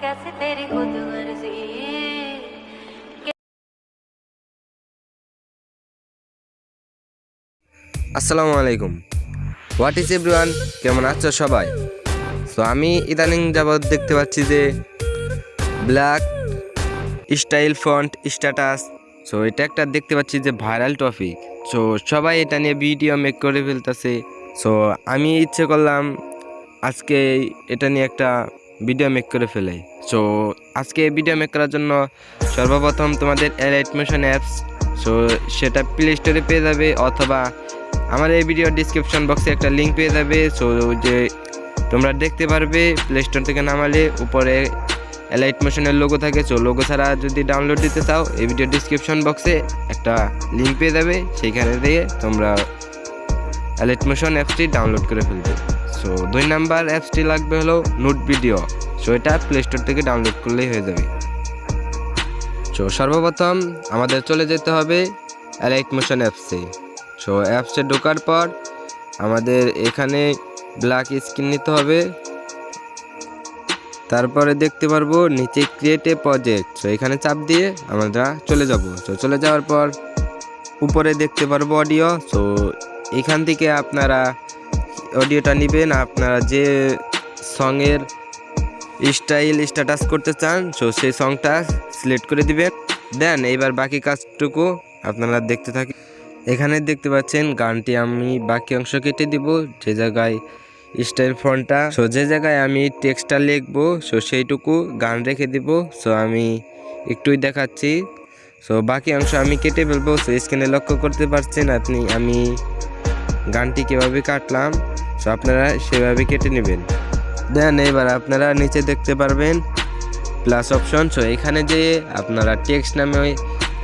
कैसे तेरी खुद गर्जी আসসালামু আলাইকুম হোয়াট ইজ এভরিওয়ান কেমন আছো সবাই সো আমি ইদানিং যাবৎ দেখতে পাচ্ছি যে black style font status so এটা একটা দেখতে পাচ্ছি যে ভাইরাল টপিক সো সবাই এটা নিয়ে ভিডিও মেক করে ফেলতেছে সো আমি ইচ্ছে করলাম আজকে এটা নিয়ে একটা ভিডিও মেক করে ফেলে সো আজকে ভিডিও মেক করার জন্য সর্বপ্রথম তোমাদের এলাইট মোশন অ্যাপস সো সেটা প্লে স্টোরে পেয়ে যাবে অথবা আমার এই ভিডিও ডিসক্রিপশন বক্সে একটা লিঙ্ক পেয়ে যাবে সো যে তোমরা দেখতে পারবে প্লে স্টোর থেকে নামালে উপরে এলাইট মোশনের লোগো থাকে সো লোগো ছাড়া যদি ডাউনলোড দিতে চাও, এই ভিডিও ডিসক্রিপশন বক্সে একটা লিঙ্ক পেয়ে যাবে, সেইখানে দিয়ে তোমরা এলাইট মোশন অ্যাপসটি ডাউনলোড করে ফেলবে। সো দুই নাম্বার অ্যাপসটি লাগবে হলো নোট ভিডিও সো এটা প্লে স্টোর থেকে ডাউনলোড করলেই হয়ে যাবে। সো সর্বপ্রথম আমাদের চলে যেতে হবে এলাইট মোশন অ্যাপসে। সো অ্যাপসে ঢোকার পর আমাদের এখানে ব্ল্যাক স্ক্রিন নিতে হবে। তারপরে দেখতে পারব নিচে ক্রিয়েট এ প্রজেক্ট সো এখানে চাপ দিয়ে আমরা চলে যাব। সো চলে যাওয়ার পর উপরে দেখতে পারব অডিও সো এখান থেকে আপনারা অডিওটা নেবেন। আপনারা যে সঙের স্টাইল স্ট্যাটাস করতে চান সো সেই সংটা সিলেক্ট করে দিবেন। দেন এইবার বাকি কাজটুকু আপনারা দেখতে থাকি এখানে দেখতে পাচ্ছেন, গানটি আমি বাকি অংশ কেটে দিব। যে জায়গায় স্টাইল ফোনটা সো যে জায়গায় আমি টেক্সটটা লিখব সো সেইটুকু গান রেখে দিব। সো আমি একটুই দেখাচ্ছি। সো বাকি অংশ আমি কেটে ফেলব। সো স্ক্রিনে লক্ষ্য করতে পারছেন আপনি, আমি গানটি কীভাবে কাটলাম। সো আপনারা সেভাবে কেটে নেবেন। দেন এবার আপনারা নিচে দেখতে পারবেন প্লাস অপশন সো এখানে যে আপনারা টেক্সট নামে ওই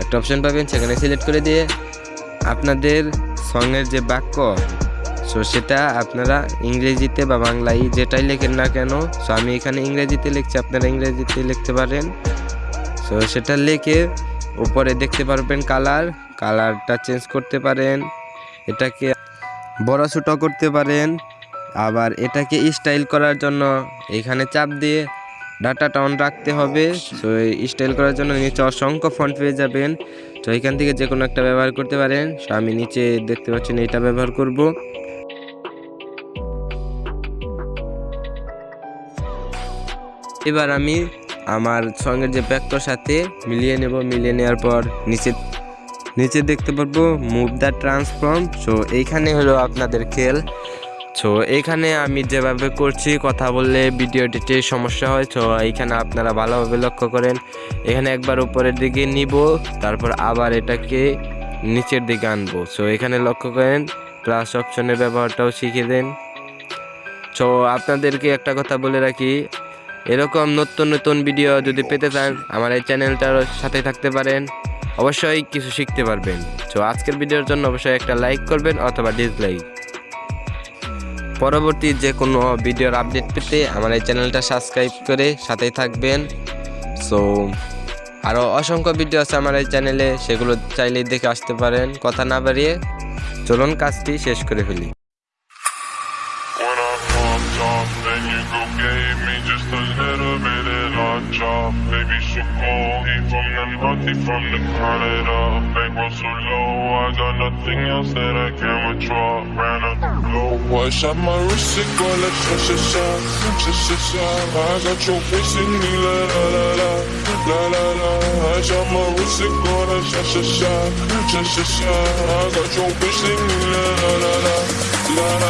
একটা অপশন পাবেন, সেখানে সিলেক্ট করে দিয়ে আপনাদের সঙ্গের যে বাক্য সো সেটা আপনারা ইংরেজিতে বা বাংলায় যেটাই লেখেন না কেন সো আমি এখানে ইংরেজিতে লিখছি, আপনারা ইংরেজিতে লিখতে পারেন। সো সেটা লিখে উপরে দেখতে পারবেন কালার কালারটা চেঞ্জ করতে পারেন। এটাকে বড় ছোটো করতে পারেন। আবার এটাকে স্টাইল করার জন্য এখানে চাপ দিয়ে ডাটাটা অন রাখতে হবে। সো স্টাইল করার জন্য নিচে অসংখ্য ফন্ট পেয়ে যাবেন। তো এখান থেকে যে কোনো একটা ব্যবহার করতে পারেন। সো আমি নিচে দেখতে পাচ্ছেন এটা ব্যবহার করব। এবার আমি আমার সঙ্গে যে ব্যাগটার সাথে মিলিয়ে নেব। মিলিয়ে নেওয়ার পর নিচে নিচে দেখতে পারব মুভ দ্য ট্রান্সফর্ম সো এইখানে হলো আপনাদের খেল। সো এখানে আমি যেভাবে করছি, কথা বললে ভিডিওটিতে সমস্যা হয় সো এইখানে আপনারা ভালোভাবে লক্ষ্য করেন। এখানে একবার উপরের দিকে নিব, তারপর আবার এটাকে নিচের দিকে আনব। সো এখানে লক্ষ্য করেন প্লাস অপশনের ব্যবহারটাও শিখে দেন। সো আপনাদেরকে একটা কথা বলে রাখি, এরকম নতুন নতুন ভিডিও যদি পেতে চান, আমার এই চ্যানেলটার সাথে থাকতে পারেন। অবশ্যই কিছু শিখতে পারবেন। তো আজকের ভিডিওর জন্য অবশ্যই একটা লাইক করবেন অথবা ডিসলাইক পরবর্তী যে কোনো ভিডিওর আপডেট পেতে আমার এই চ্যানেলটা সাবস্ক্রাইব করে সাথেই থাকবেন। সো আরও অসংখ্য ভিডিও আছে আমার এই চ্যানেলে, সেগুলো চাইলেই দেখে আসতে পারেন। কথা না বাড়িয়ে চলুন কাজটি শেষ করে ফেলি। Chop. Baby, so cold, he from the he from the Canada. Bankroll so low, I got nothing else that I can withdraw. Ran up blow. I shot my wrist, it go like sha sha, sha sha sha. I got your face in me, la la la la, la la la. I shot my wrist, it go like sha sha, sha sha sha. I got your face in me, la la la la, la la